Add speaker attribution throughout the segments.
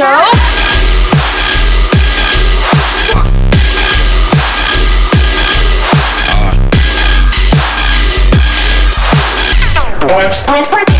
Speaker 1: show.
Speaker 2: What? What? What?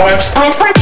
Speaker 2: sorry.